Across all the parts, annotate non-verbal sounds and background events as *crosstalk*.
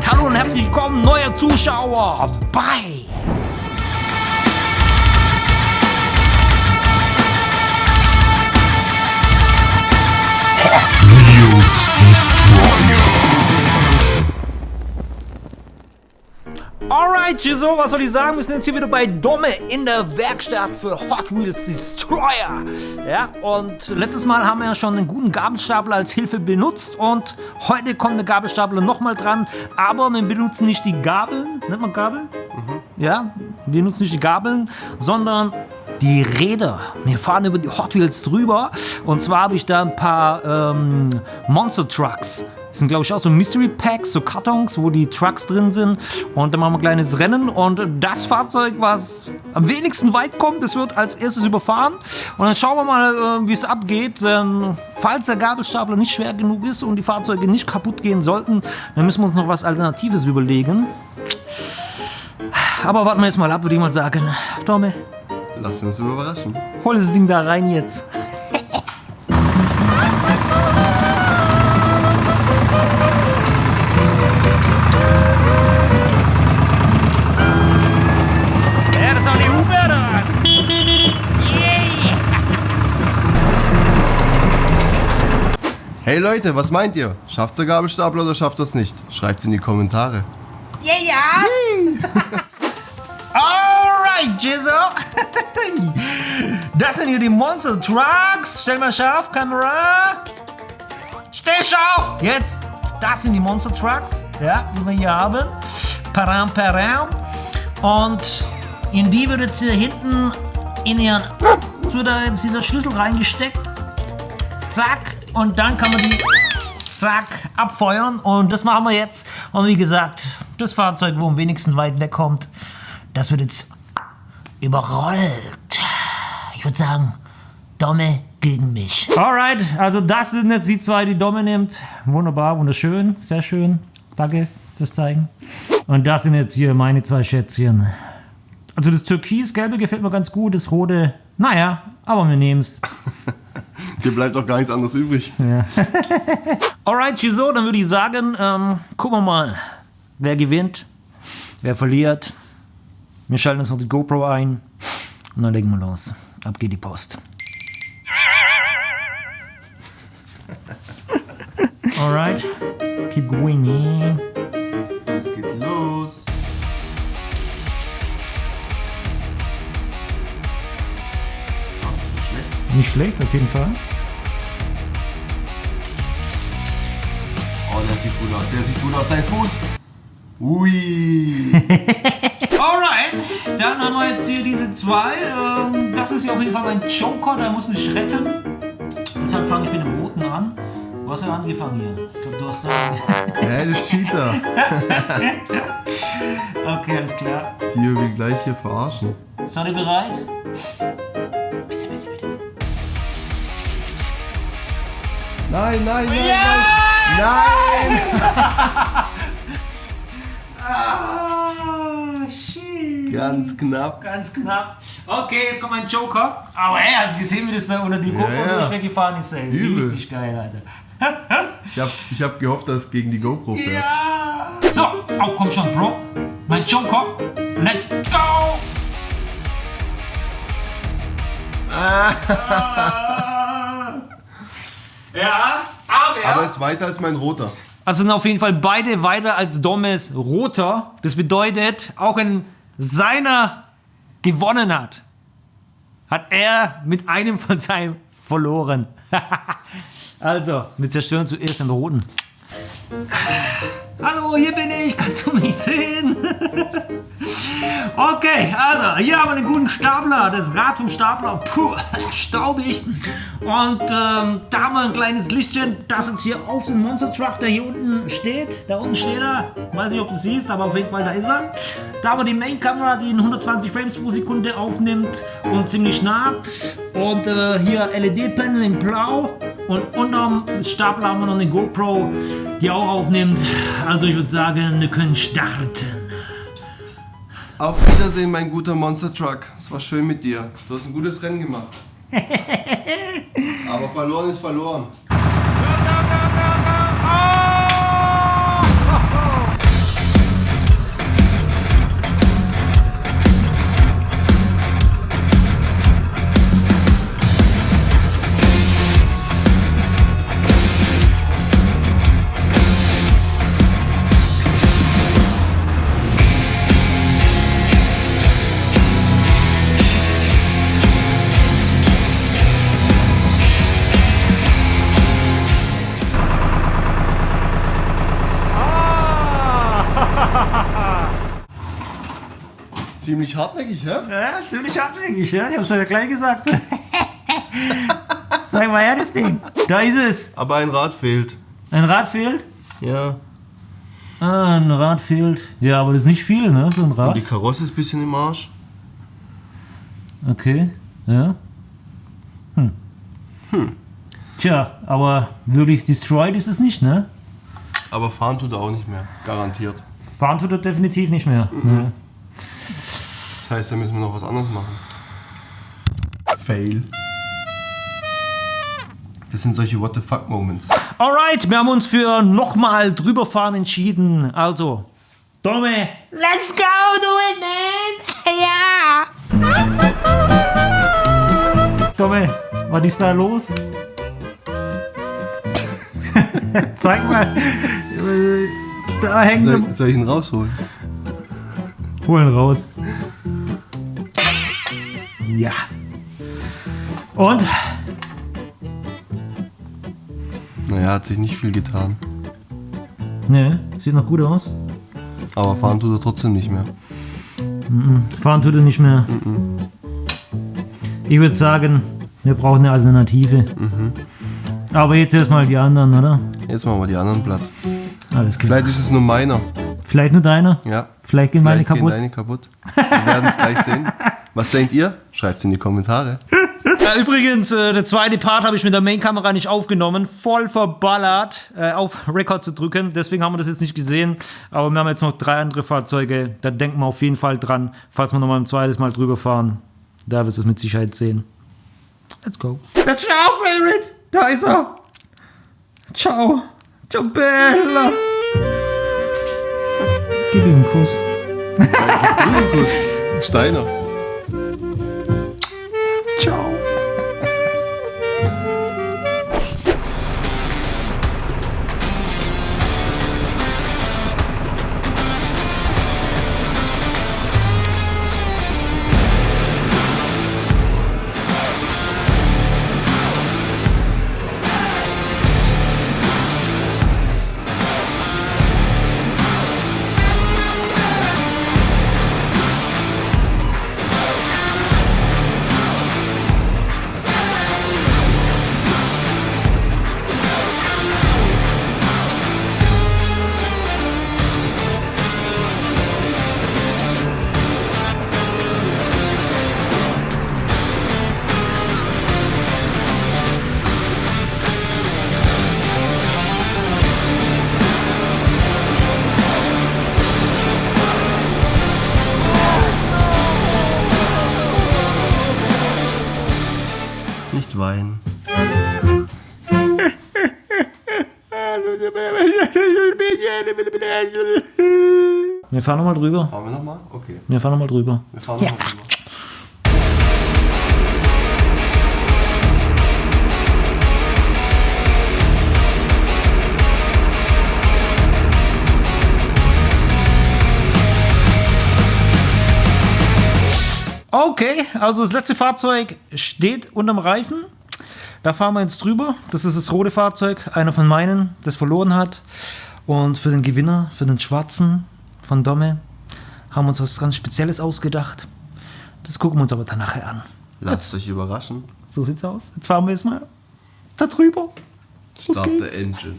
Und hallo und herzlich willkommen, neue Zuschauer bei Wheels Destroyer. Alright, so, was soll ich sagen? Wir sind jetzt hier wieder bei Domme in der Werkstatt für Hot Wheels Destroyer. Ja, und letztes Mal haben wir ja schon einen guten Gabelstapler als Hilfe benutzt und heute kommt der Gabelstapler nochmal dran, aber wir benutzen nicht die Gabeln, nennt man Gabeln? Ja, wir nutzen nicht die Gabeln, sondern die Räder. Wir fahren über die Hot Wheels drüber und zwar habe ich da ein paar ähm, Monster Trucks. Das sind, glaube ich, auch so Mystery Packs, so Kartons, wo die Trucks drin sind. Und dann machen wir ein kleines Rennen. Und das Fahrzeug, was am wenigsten weit kommt, das wird als erstes überfahren. Und dann schauen wir mal, äh, wie es abgeht. Falls der Gabelstapler nicht schwer genug ist und die Fahrzeuge nicht kaputt gehen sollten, dann müssen wir uns noch was Alternatives überlegen. Aber warten wir jetzt mal ab, würde ich mal sagen. Tommy, Lassen wir uns überraschen. hol das Ding da rein jetzt. Hey Leute, was meint ihr? Schafft der Gabelstapler oder schafft das nicht? Schreibt's in die Kommentare. *laughs* Alright, Jizzo. *laughs* Das sind hier die Monster Trucks. Stell mal scharf, Kamera. Stell scharf. Jetzt, das sind die Monster Trucks, ja, die wir hier haben. Param, param. Und in die wird jetzt hier hinten in ihren, wird da jetzt dieser Schlüssel reingesteckt. Zack. Und dann kann man die, zack, abfeuern. Und das machen wir jetzt. Und wie gesagt, das Fahrzeug, wo am wenigsten weit wegkommt, das wird jetzt überrollt. Ich würde sagen, Domme gegen mich. Alright, also das sind jetzt die zwei, die Domme nimmt. Wunderbar, wunderschön, sehr schön. Danke fürs Zeigen. Und das sind jetzt hier meine zwei Schätzchen. Also das Türkisgelbe gefällt mir ganz gut, das Rote, naja, aber wir nehmen es. *laughs* Dir bleibt doch gar nichts anderes übrig. *laughs* Alright, Chiso, dann würde ich sagen, ähm, gucken wir mal, wer gewinnt, wer verliert. Wir schalten uns noch die GoPro ein und dann legen wir los. Ab geht die Post. *laughs* Alright, keep going. Nicht schlecht. Auf jeden Fall. Oh, der sieht gut aus. Der sieht gut aus. Dein Fuß. Ui. *laughs* Alright, dann haben wir jetzt hier diese zwei. Ähm, das ist hier auf jeden Fall mein Joker, der muss mich retten. Deshalb fange ich mit dem roten an. Du hast ja angefangen hier. Ich glaube, du hast da. *laughs* Hä, das ist Cheater. Okay, alles klar. Die wir gleich hier verarschen. Seid ihr bereit? Nein, nein, nein, nein. Nein. Ah, shit. Ganz knapp. Ganz knapp. Okay, jetzt kommt mein Joker. Aber ey, hast du gesehen, wie das da unter die GoPro ja. durchweggefahren ist? Ey? Übel. Richtig geil, Alter. Ich hab, ich hab gehofft, dass es gegen die GoPro fährt. Ja. So, auf komm schon, Bro. Mein Joker. Let's go. *laughs* Ah. Ja, aber... Aber es ist weiter als mein roter. Also sind auf jeden Fall beide weiter als Dommes Roter. Das bedeutet, auch wenn seiner gewonnen hat, hat er mit einem von seinem verloren. *laughs* also, wir zerstören zuerst den Roten. Hallo, hier bin ich. Kannst du mich sehen? *laughs* okay, also hier haben wir einen guten Stapler. Das Rad vom Stapler. Puh, staubig. Und ähm, da haben wir ein kleines Lichtchen, das jetzt hier auf den Monster Truck, der hier unten steht. Da unten steht er. Weiß nicht, ob du es siehst, aber auf jeden Fall da ist er. Da haben wir die Main-Kamera, die in 120 Frames pro Sekunde aufnimmt und ziemlich nah. Und äh, hier LED-Panel in Blau. Und unterm Stapler haben wir noch eine GoPro, die auch aufnimmt. Also ich würde sagen, wir können starten. Auf Wiedersehen, mein guter Monster Truck. Es war schön mit dir. Du hast ein gutes Rennen gemacht. *laughs* Aber verloren ist verloren. Ziemlich hartnäckig, hä? Ja, ziemlich hartnäckig, ja? Ich hab's ja gleich gesagt. *laughs* Zeig mal her, das Ding. Da ist es. Aber ein Rad fehlt. Ein Rad fehlt. Ja. Ah, ein Rad fehlt. Ja, aber das ist nicht viel, ne? So ein Und Rad. die Karosse ist ein bisschen im Arsch. Okay, ja. Hm. Tja, aber wirklich destroyed ist es nicht, ne? Aber fahren tut er auch nicht mehr. Garantiert. Fahren tut er definitiv nicht mehr. Ne? Das heißt, da müssen wir noch was anderes machen. Fail. Das sind solche What the fuck Moments. Alright, wir haben uns für nochmal drüberfahren entschieden. Also, Domme, let's go, do it, man! *laughs* Ja! Domme, was ist da los? *laughs* Zeig mal. Da hängt Soll ich, soll ich ihn rausholen? Holen raus. Ja. Und? Naja, hat sich nicht viel getan. Ne, sieht noch gut aus. Aber fahren tut er trotzdem nicht mehr. Fahren tut er nicht mehr. Ich würde sagen, wir brauchen eine Alternative. Aber jetzt erstmal die anderen, oder? Jetzt machen wir die anderen platt. Alles klar. Vielleicht ist es nur meiner. Vielleicht nur deiner? Ja. Vielleicht gehen meine Vielleicht gehen kaputt. deine kaputt. Wir werden es gleich sehen. Was denkt ihr? Schreibt es in die Kommentare. Äh, übrigens, äh, der zweite Part habe ich mit der Main-Kamera nicht aufgenommen. Voll verballert, äh, auf Record zu drücken. Deswegen haben wir das jetzt nicht gesehen. Aber wir haben jetzt noch drei andere Fahrzeuge. Da denken wir auf jeden Fall dran, falls wir nochmal ein zweites Mal drüber fahren. Da wirst du es mit Sicherheit sehen. Let's go. Jetzt schau, Favorite. Da ist er. Ciao. Ciao, Bella. Gib ihm einen Kuss. Kuss. Steiner. Ciao. Wir fahren nochmal drüber. Fahren wir nochmal? Okay. Wir fahren nochmal drüber. Wir fahren nochmal drüber. Okay, also das letzte Fahrzeug steht unterm Reifen. Da fahren wir jetzt drüber. Das ist das rote Fahrzeug, einer von meinen, das verloren hat. Und für den Gewinner, für den Schwarzen von Domme, haben uns was ganz Spezielles ausgedacht. Das gucken wir uns aber dann nachher an. Lasst euch überraschen. So sieht's aus. Jetzt fahren wir jetzt mal da drüber. Start the engine.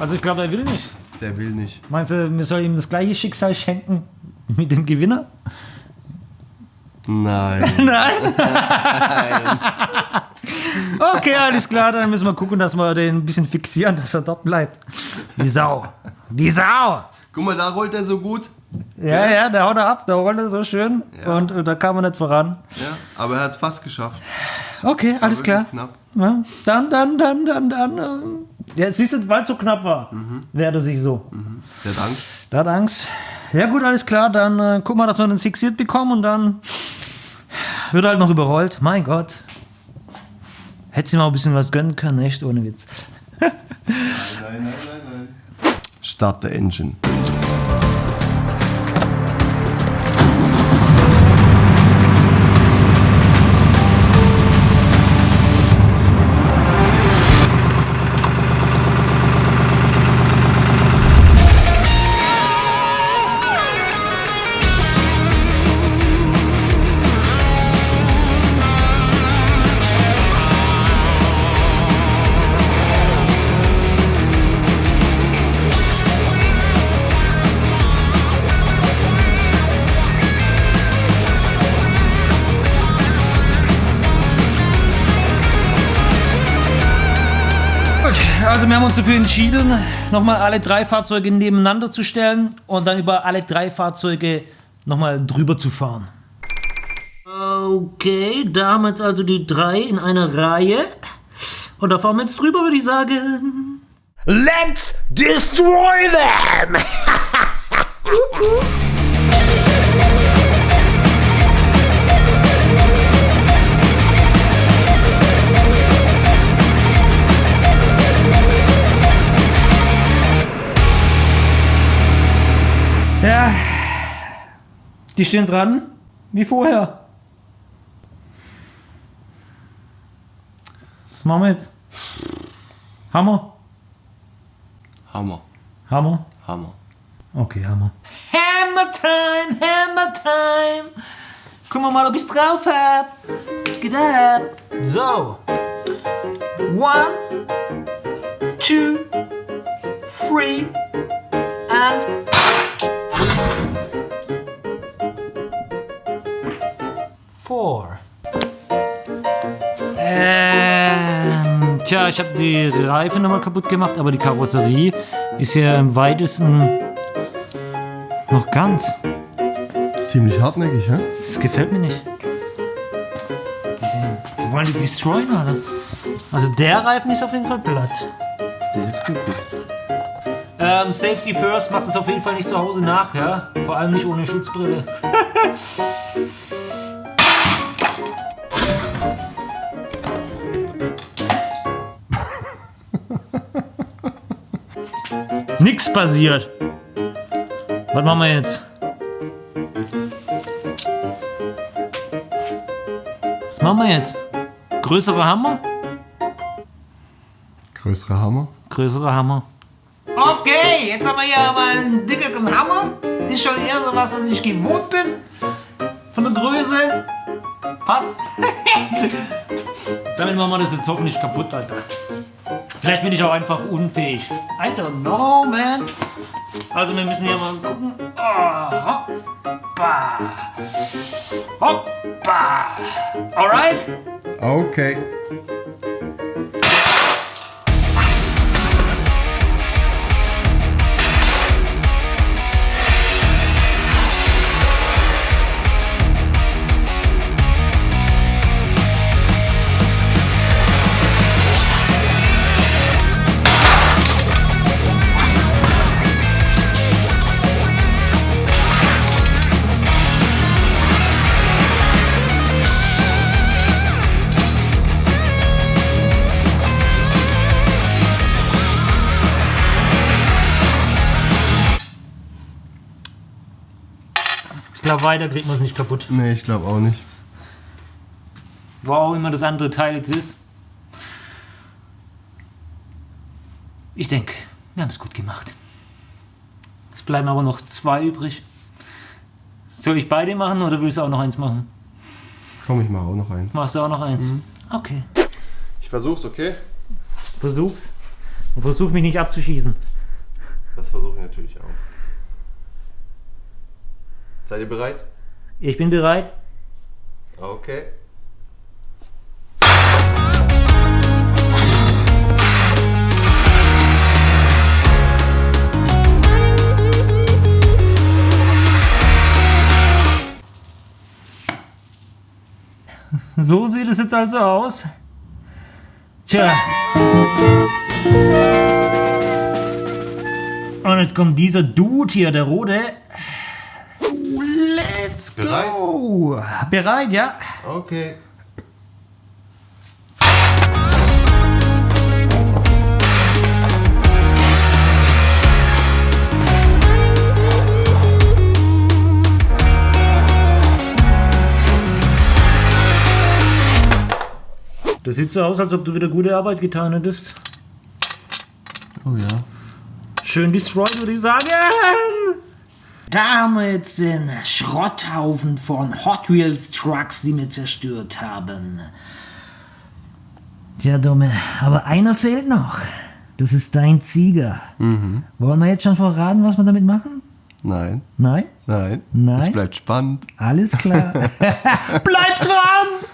Also ich glaube, er will nicht. Der will nicht. Meinst du, wir sollen ihm das gleiche Schicksal schenken mit dem Gewinner? *laughs* Nein. Nein. okay, alles klar, dann müssen wir gucken, dass wir den ein bisschen fixieren, dass er dort bleibt. Die Sau. Die Sau. Guck mal, da rollt er so gut. Ja, ja, der haut er ab, der rollt er so schön Ja. und, und da kam er nicht voran. Ja, aber er hat es fast geschafft. Okay, alles klar. Knapp. Ja, dann, dann, dann, dann, dann. Ja, siehst du, weil es so knapp war, wehrt er sich so. Der Dank. Da hat Angst. Ja gut, alles klar, dann äh, guck mal, dass wir den fixiert bekommen und dann wird halt noch überrollt. Mein Gott. Hätte sie mal ein bisschen was gönnen können, echt ohne Witz. Nein, nein, nein, nein. Start the engine. Gut, also wir haben uns dafür entschieden, nochmal alle drei Fahrzeuge nebeneinander zu stellen und dann über alle drei Fahrzeuge nochmal drüber zu fahren. Okay, da haben wir jetzt also die drei in einer Reihe. Und da fahren wir jetzt drüber, würde ich sagen. Let's destroy them! *laughs* Ja, die stehen dran, wie vorher. Was machen wir jetzt? Hammer? Hammer. Hammer? Hammer. Okay, Hammer. Hammer time, Hammer time. Gucken wir mal, ob ich's drauf hab. Was geht ab? So. One, two, three, and four. Ähm, tja, ich habe die Reifen nochmal kaputt gemacht, aber die Karosserie ist ja im weitesten noch ganz. Ist ziemlich hartnäckig, hä? Das gefällt mir nicht. Die wollen die destroyen, oder? Also der Reifen ist auf jeden Fall platt. Der ist gut. Ähm, Safety First macht es auf jeden Fall nicht zu Hause nach, ja? Vor allem nicht ohne Schutzbrille. *laughs* Nix passiert. Was machen wir jetzt? Was machen wir jetzt? Größere Hammer? Größerer Hammer. Größere Hammer. Okay, jetzt haben wir hier mal einen dickeren Hammer. Ist schon eher so was, was ich gewohnt bin. Von der Größe. Passt. *laughs* Damit machen wir das jetzt hoffentlich kaputt, Alter. Vielleicht bin ich auch einfach unfähig. I don't know, man. Also wir müssen hier mal gucken. Oh, hoppa. Hoppa. Alright? Okay. Weiter kriegt man es nicht kaputt. Nee, ich glaube auch nicht. Wo auch immer das andere Teil jetzt ist. Ich denke, wir haben es gut gemacht. Es bleiben aber noch zwei übrig. Soll ich beide machen oder willst du auch noch eins machen? Komm, ich mache auch noch eins. Machst du auch noch eins? Okay. Ich versuch's, okay? Versuch's. Und versuch mich nicht abzuschießen. Das versuche ich natürlich auch. Seid ihr bereit? Ich bin bereit. Okay. So sieht es jetzt also aus. Tja. Und jetzt kommt dieser Dude hier, der rote. Bereit? Oh, bereit, ja? Okay. Das sieht so aus, als ob du wieder gute Arbeit getan hättest. Oh ja. Schön destroyed, würde ich sagen. Da haben wir jetzt den Schrotthaufen von Hot Wheels Trucks, die wir zerstört haben. Ja, Dumme, aber einer fehlt noch. Das ist dein Zieger. Wollen wir jetzt schon verraten, was wir damit machen? Nein, Nein? nein. Nein. Es bleibt spannend. Alles klar. *laughs* Bleib dran!